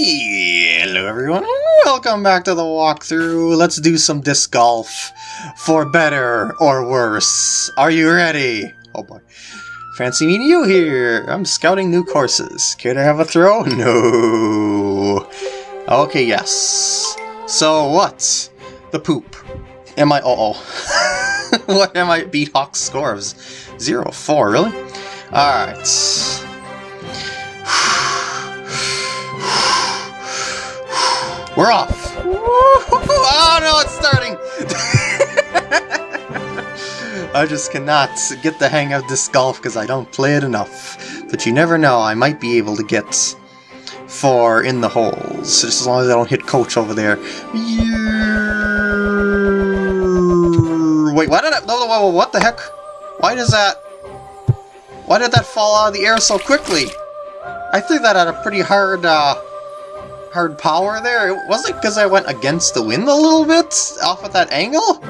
Hello everyone, welcome back to the walkthrough. Let's do some disc golf for better or worse. Are you ready? Oh boy. Fancy meeting you here. I'm scouting new courses. Care to have a throw? No. Okay, yes. So what? The poop. Am I- uh oh. what am I beat Hawk's scores? Zero, four, really? Alright. We're off! Oh no, it's starting! I just cannot get the hang of this golf because I don't play it enough. But you never know, I might be able to get four in the holes, just as long as I don't hit coach over there. Wait, why did I... No, no, what the heck? Why does that... Why did that fall out of the air so quickly? I threw that at a pretty hard, uh, hard power there. Was it because I went against the wind a little bit off at that angle?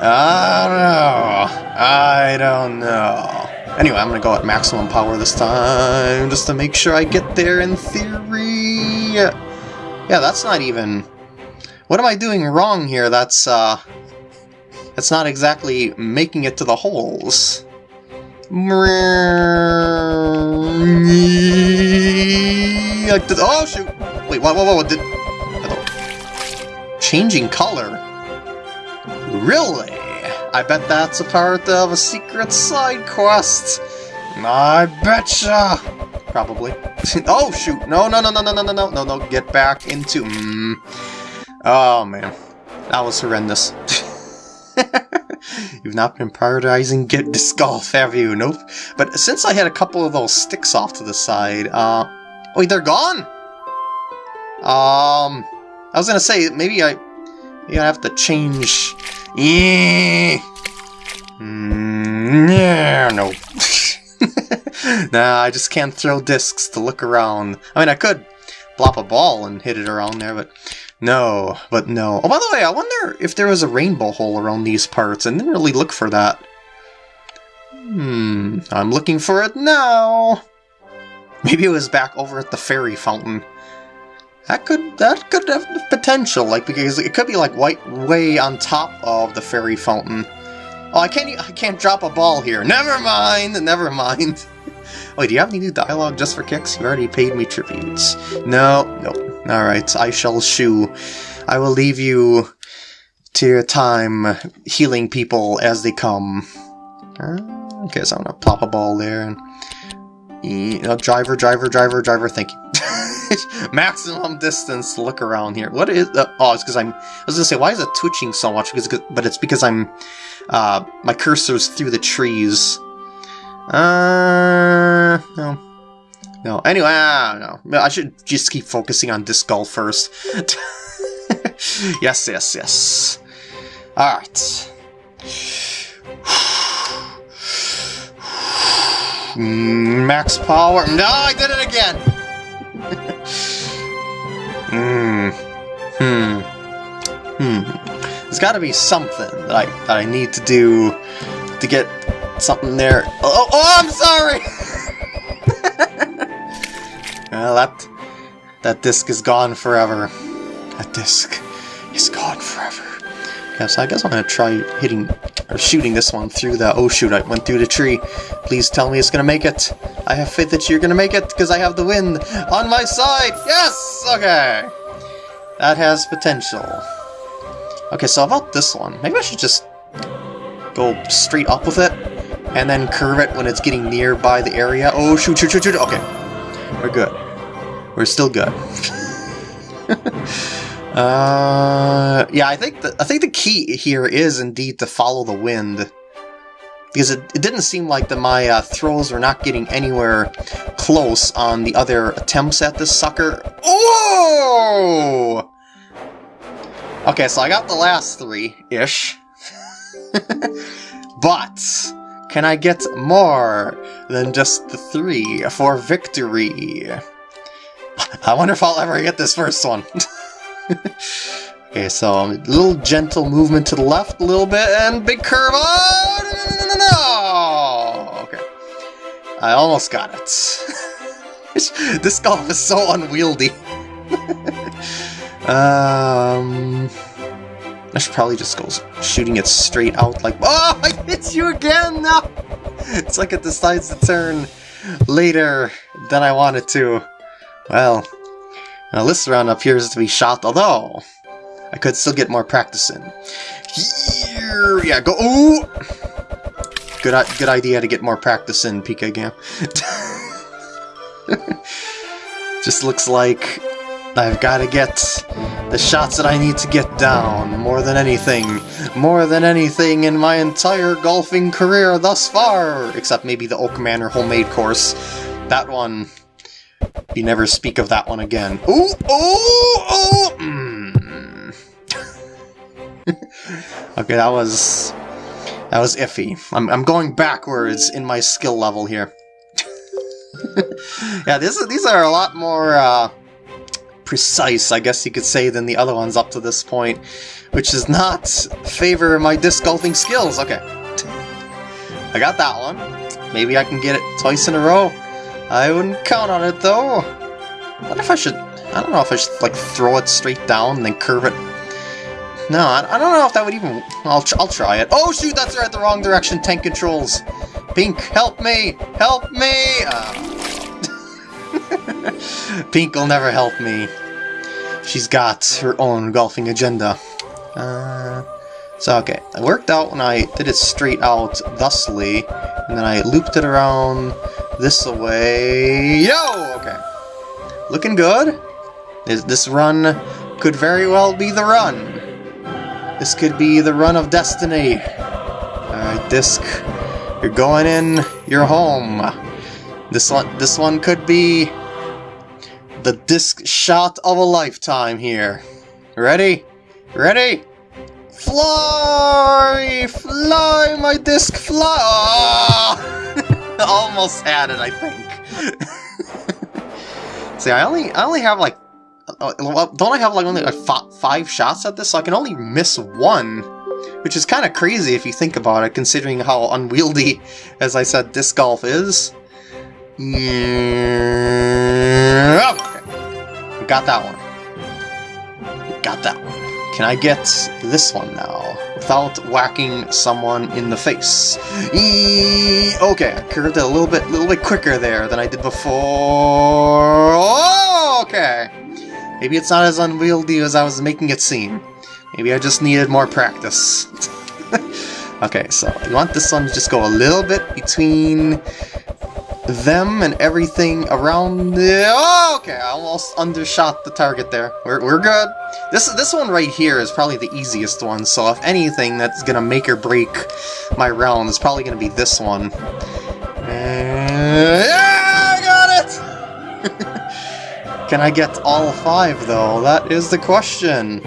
I don't know. I don't know. Anyway, I'm gonna go at maximum power this time, just to make sure I get there in theory. Yeah, that's not even... What am I doing wrong here? That's, uh... That's not exactly making it to the holes. Oh, shoot! Wait, whoa, whoa, whoa, did... Changing color? Really? I bet that's a part of a secret side quest. I betcha! Probably. oh, shoot! No, no, no, no, no, no, no, no, no, no, get back into... Mm. Oh, man. That was horrendous. You've not been prioritizing get disc golf, have you? Nope. But since I had a couple of those sticks off to the side, uh... Wait, they're gone? Um... I was gonna say, maybe I... Maybe I have to change... Yeah. Mm, no. nah, I just can't throw discs to look around. I mean, I could plop a ball and hit it around there, but no, but no. Oh, by the way, I wonder if there was a rainbow hole around these parts. I didn't really look for that. Hmm, I'm looking for it now. Maybe it was back over at the fairy fountain. That could that could have potential, like because it could be like white way on top of the fairy fountain. Oh, I can't I can't drop a ball here. Never mind, never mind. Wait, do you have any new dialogue just for kicks? You already paid me tributes. No, no. Alright, I shall shoo. I will leave you to your time healing people as they come. Uh, okay, so I'm gonna plop a ball there Uh, driver, driver, driver, driver, thank you. Maximum distance look around here. What is... Uh, oh, it's because I'm... I was gonna say, why is it twitching so much? Because, But it's because I'm... Uh, my cursor's through the trees. Uh... No. No. Anyway, don't know. I should just keep focusing on disc golf first. yes, yes, yes. Alright. Max power. No, I did it again! Hmm. Hmm. Hmm. There's gotta be something that I, that I need to do to get something there. Oh, oh I'm sorry! well, that, that disc is gone forever. That disc is gone forever. Yeah, so I guess I'm gonna try hitting or shooting this one through the oh shoot, I went through the tree. Please tell me it's gonna make it. I have faith that you're gonna make it because I have the wind on my side. Yes! Okay. That has potential. Okay, so about this one, maybe I should just go straight up with it and then curve it when it's getting nearby the area. Oh shoot, shoot, shoot, shoot. Okay. We're good. We're still good. Uh, yeah, I think the I think the key here is indeed to follow the wind, because it, it didn't seem like the my uh, throws were not getting anywhere close on the other attempts at this sucker. Oh! Okay, so I got the last three ish, but can I get more than just the three for victory? I wonder if I'll ever get this first one. okay, so a little gentle movement to the left a little bit, and big curve. Oh, no, no, no, no. Okay. I almost got it. this golf is so unwieldy. um, I should probably just go shooting it straight out like, oh, I hit you again! No! It's like it decides to turn later than I wanted to. Well, this round appears to be shot, although I could still get more practice in. Here, yeah, go, ooh! Good, good idea to get more practice in, PK Gam. Just looks like I've got to get the shots that I need to get down, more than anything. More than anything in my entire golfing career thus far! Except maybe the Oak Manor homemade course. That one... You never speak of that one again. Ooh! Ooh! Ooh! Mm. okay, that was... That was iffy. I'm, I'm going backwards in my skill level here. yeah, this, these are a lot more... Uh, precise, I guess you could say, than the other ones up to this point, which does not favor my disc golfing skills. Okay. I got that one. Maybe I can get it twice in a row. I wouldn't count on it, though. What if I should... I don't know if I should, like, throw it straight down and then curve it. No, I, don't know if that would even... I'll, I'll try it. Oh, shoot, that's right, the wrong direction. Tank controls. Pink, help me! Help me! Uh, Pink will never help me. She's got her own golfing agenda. Uh, so, okay. It worked out when I did it straight out thusly, and then I looped it around this way. Yo! Okay. Looking good. This, this run could very well be the run. This could be the run of destiny. Alright, Disc. You're going in, you're home. This one, this one could be the disc shot of a lifetime here. Ready? Ready? Fly! Fly, my disc, fly! Oh! Almost had it, I think. See, I only, I only have like, uh, don't I have like only like five shots at this? So I can only miss one, which is kind of crazy if you think about it, considering how unwieldy, as I said, disc golf is. Yeah. Got that one. Got that one. Can I get this one now? Without whacking someone in the face. Okay, I curved it a little bit a little bit quicker there than I did before. Oh, okay. Maybe it's not as unwieldy as I was making it seem. Maybe I just needed more practice. okay, so you want this one to just go a little bit between them and everything around the... Oh, okay, I almost undershot the target there. We're, we're good. This, this one right here is probably the easiest one, so if anything that's gonna make or break my round is probably gonna be this one. Uh, yeah, I got it! Can I get all five, though? That is the question.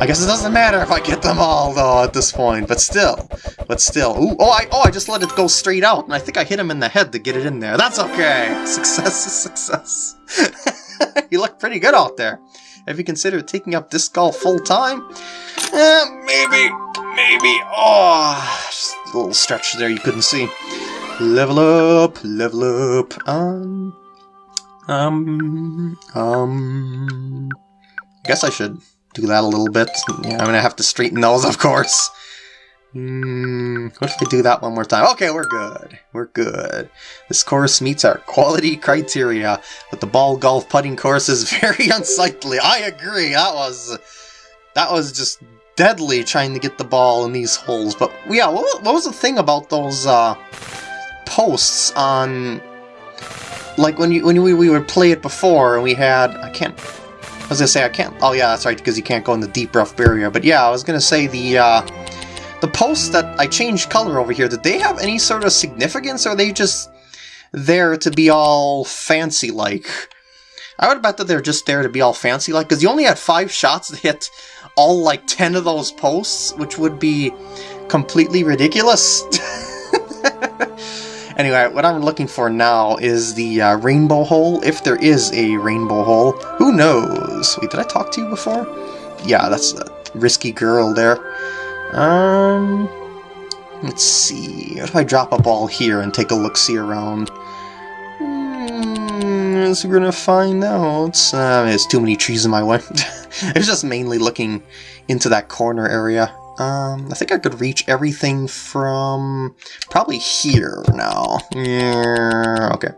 I guess it doesn't matter if I get them all, though, at this point, but still. But still. Ooh, oh, I, oh, I just let it go straight out, and I think I hit him in the head to get it in there. That's okay! Success is success. you look pretty good out there. Have you considered taking up disc golf full-time? Eh, maybe, maybe. Oh, just a little stretch there you couldn't see. Level up, level up. Um, um, um... I guess I should do that a little bit. Yeah, I'm gonna have to straighten those, of course. Hmm, what if I do that one more time? Okay, we're good. We're good. This course meets our quality criteria, but the ball golf putting course is very unsightly. I agree. That was that was just deadly trying to get the ball in these holes. But yeah, what, what was the thing about those uh, posts on like when you when we, we would play it before and we had I can't was gonna say I can't. Oh yeah, that's right, because you can't go in the deep rough barrier. But yeah, I was gonna say the uh, the posts that I changed color over here. Did they have any sort of significance, or are they just there to be all fancy like? I would bet that they're just there to be all fancy like, because you only had five shots to hit all like ten of those posts, which would be completely ridiculous. Anyway, what I'm looking for now is the uh, rainbow hole, if there is a rainbow hole. Who knows? Wait, did I talk to you before? Yeah, that's a risky girl there. Um, let's see. What if I drop a ball here and take a look-see around? guess we're gonna find out. Uh, there's too many trees in my way. it's just mainly looking into that corner area. Um, I think I could reach everything from probably here now. Yeah, okay.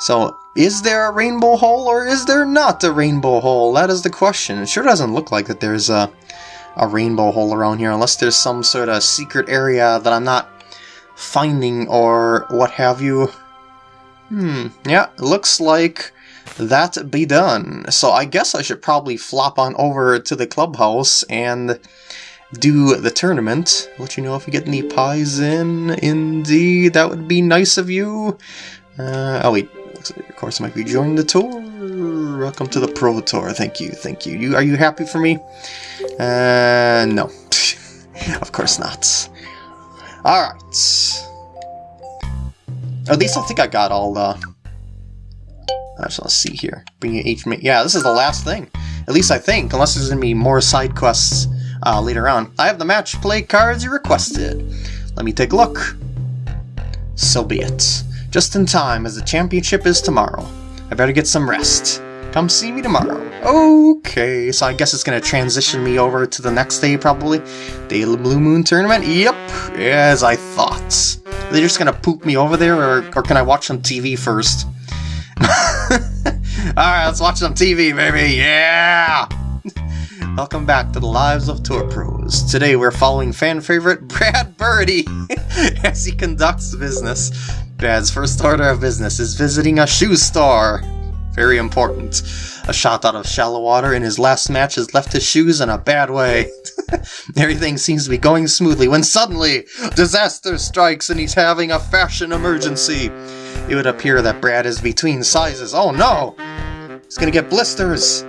So, is there a rainbow hole or is there not a rainbow hole? That is the question. It sure doesn't look like that there's a, a rainbow hole around here unless there's some sort of secret area that I'm not finding or what have you. Hmm, yeah, looks like that be done. So I guess I should probably flop on over to the clubhouse and do the tournament. Let you know if you get any pies in. Indeed, that would be nice of you. Uh, oh wait, looks like your course might be joining the tour. Welcome to the Pro Tour. Thank you, thank you. You Are you happy for me? Uh, no. of course not. Alright. At least I think I got all the... I just want to see here. Bring you H... Yeah, this is the last thing. At least I think, unless there's to be more side quests uh, later on. I have the match play cards you requested. Let me take a look. So be it. Just in time, as the championship is tomorrow. I better get some rest. Come see me tomorrow. Okay, so I guess it's going to transition me over to the next day, probably. Day of the Blue Moon Tournament? Yep, as I thought. Are they just going to poop me over there, or, or can I watch some TV first? Alright, let's watch some TV, baby, yeah! Mm-hmm. Welcome back to the Lives of Tour Pros. Today we're following fan favorite Brad Birdie as he conducts business. Brad's first order of business is visiting a shoe store. Very important. A shot out of shallow water in his last match has left his shoes in a bad way. Everything seems to be going smoothly when suddenly disaster strikes and he's having a fashion emergency. It would appear that Brad is between sizes. Oh no! He's gonna get blisters!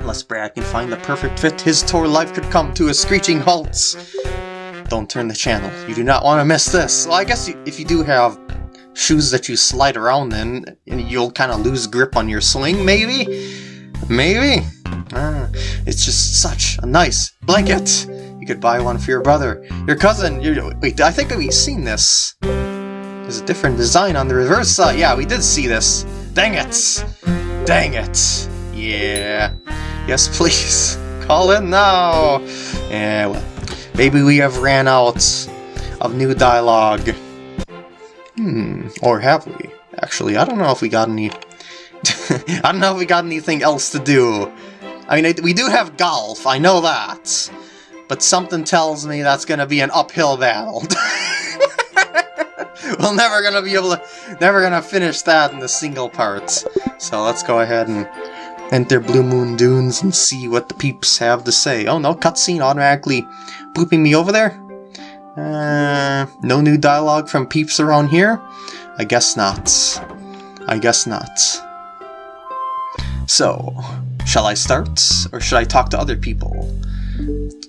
Unless Brad can find the perfect fit, his tour life could come to a screeching halt. Don't turn the channel. You do not want to miss this. Well, I guess if you do have shoes that you slide around in, you'll kind of lose grip on your swing, maybe? Maybe? Ah, it's just such a nice blanket. You could buy one for your brother, your cousin, your... Wait, I think we've seen this. There's a different design on the reverse side. Yeah, we did see this. Dang it! Dang it! Yeah. Yes, please. Call in now! Yeah, well, maybe we have ran out of new dialogue. Hmm, or have we? Actually, I don't know if we got any... I don't know if we got anything else to do. I mean, we do have golf, I know that. But something tells me that's gonna be an uphill battle. We're never gonna be able to... Never gonna finish that in the single parts. So let's go ahead and enter Blue Moon Dunes and see what the peeps have to say. Oh no, cutscene automatically pooping me over there? Uh, no new dialogue from peeps around here? I guess not. I guess not. So, shall I start? Or should I talk to other people?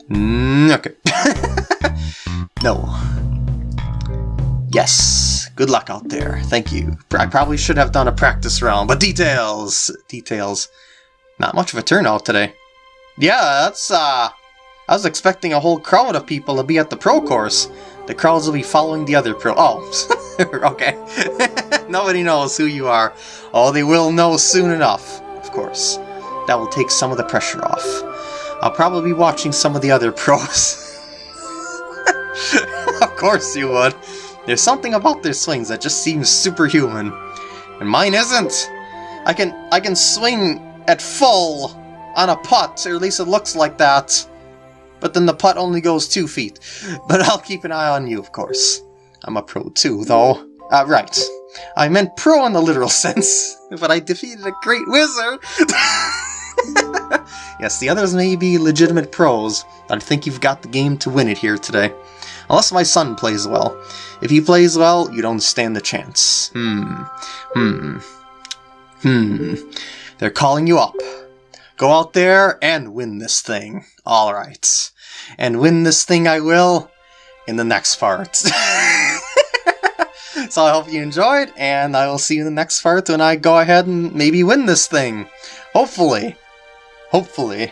Mm, okay. no. Yes. Good luck out there. Thank you. I probably should have done a practice round, but details! Details. Not much of a turnout today. Yeah, that's, uh... I was expecting a whole crowd of people to be at the pro course. The crowds will be following the other pro- Oh, okay. Nobody knows who you are. Oh, they will know soon enough, of course. That will take some of the pressure off. I'll probably be watching some of the other pros. of course you would. There's something about their swings that just seems superhuman. And mine isn't. I can I can swing at full on a putt, or at least it looks like that but then the putt only goes two feet. But I'll keep an eye on you, of course. I'm a pro too, though. Uh, right. I meant pro in the literal sense, but I defeated a great wizard! yes, the others may be legitimate pros, but I think you've got the game to win it here today. Unless my son plays well. If he plays well, you don't stand a chance. Hmm. Hmm. Hmm. They're calling you up. Go out there and win this thing. Alright. And win this thing I will in the next part. so I hope you enjoyed, and I will see you in the next part when I go ahead and maybe win this thing. Hopefully. Hopefully.